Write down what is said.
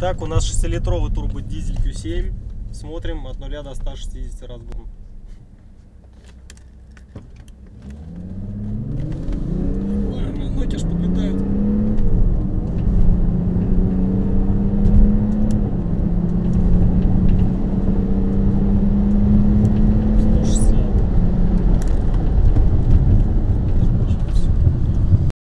Так, у нас 6-литровый турбодизель Q7. Смотрим от 0 до 160 разгон.